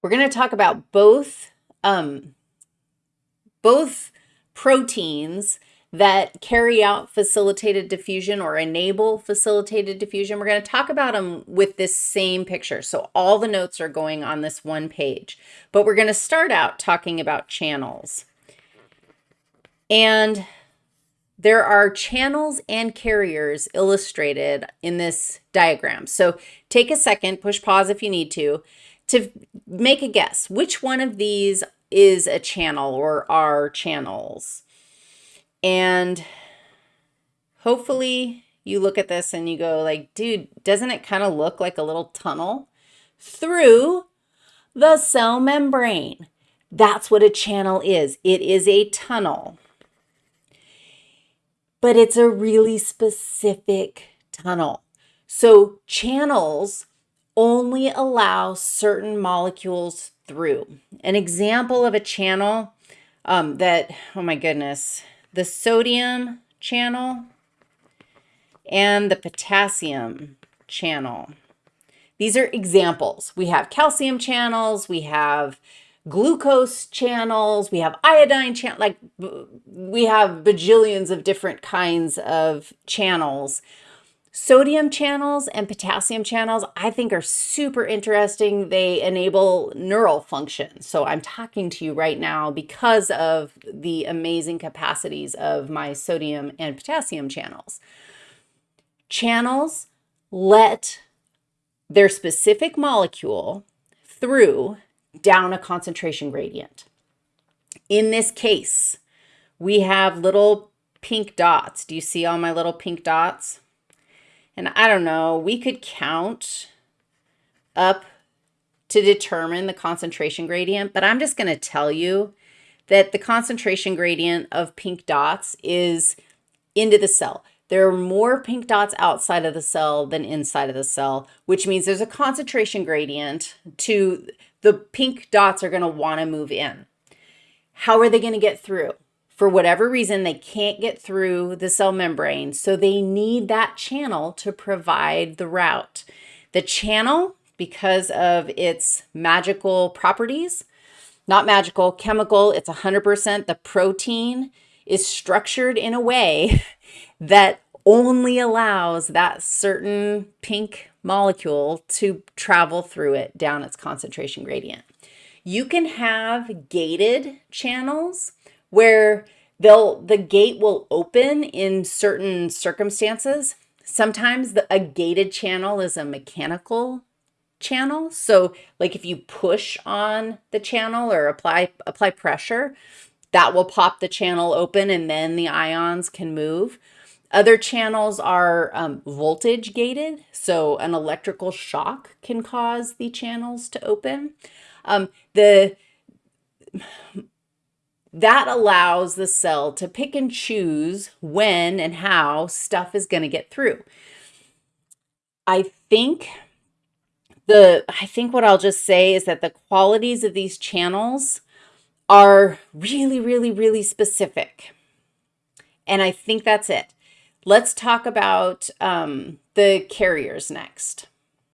We're going to talk about both, um, both proteins that carry out facilitated diffusion or enable facilitated diffusion. We're going to talk about them with this same picture. So all the notes are going on this one page, but we're going to start out talking about channels. And there are channels and carriers illustrated in this diagram. So take a second, push pause if you need to, to make a guess. Which one of these is a channel or are channels? And hopefully you look at this and you go like, dude, doesn't it kind of look like a little tunnel through the cell membrane? That's what a channel is. It is a tunnel. But it's a really specific tunnel. So channels only allow certain molecules through. An example of a channel um, that, oh my goodness, the sodium channel and the potassium channel. These are examples. We have calcium channels, we have glucose channels, we have iodine like we have bajillions of different kinds of channels Sodium channels and potassium channels, I think are super interesting. They enable neural function. So I'm talking to you right now because of the amazing capacities of my sodium and potassium channels. Channels let their specific molecule through down a concentration gradient. In this case, we have little pink dots. Do you see all my little pink dots? And I don't know, we could count up to determine the concentration gradient, but I'm just going to tell you that the concentration gradient of pink dots is into the cell. There are more pink dots outside of the cell than inside of the cell, which means there's a concentration gradient to the pink dots are going to want to move in. How are they going to get through? For whatever reason, they can't get through the cell membrane, so they need that channel to provide the route. The channel, because of its magical properties, not magical, chemical, it's 100%, the protein is structured in a way that only allows that certain pink molecule to travel through it down its concentration gradient. You can have gated channels where they'll the gate will open in certain circumstances. Sometimes the, a gated channel is a mechanical channel. So like if you push on the channel or apply apply pressure, that will pop the channel open and then the ions can move. Other channels are um, voltage gated, so an electrical shock can cause the channels to open. Um, the that allows the cell to pick and choose when and how stuff is going to get through. I think the I think what I'll just say is that the qualities of these channels are really, really, really specific. And I think that's it. Let's talk about um, the carriers next.